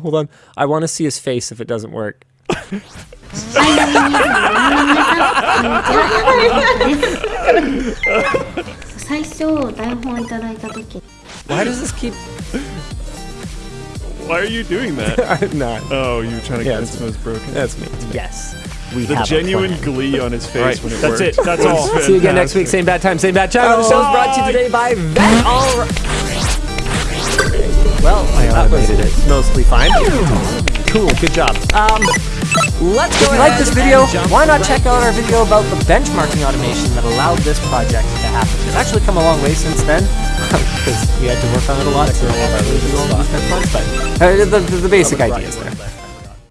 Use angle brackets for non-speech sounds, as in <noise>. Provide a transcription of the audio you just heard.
Hold on. I want to see his face if it doesn't work. Why does this keep... Why are you doing that? <laughs> I'm not. Oh, you're trying to yeah, get this broken. That's me. Yes. We the genuine glee on his face right. when it works. That's worked. it. That's all. See you again next week. Same bad time, same bad channel. The show is brought to you today by Vet. All right that was it. mostly fine. Cool, good job. Um, let's go. If you like this video, why not check out our video about the benchmarking automation that allowed this project to happen? It's actually come a long way since then <laughs> because we had to work on it a lot to actually do all these benchmarks, but uh, the, the, the basic idea is there.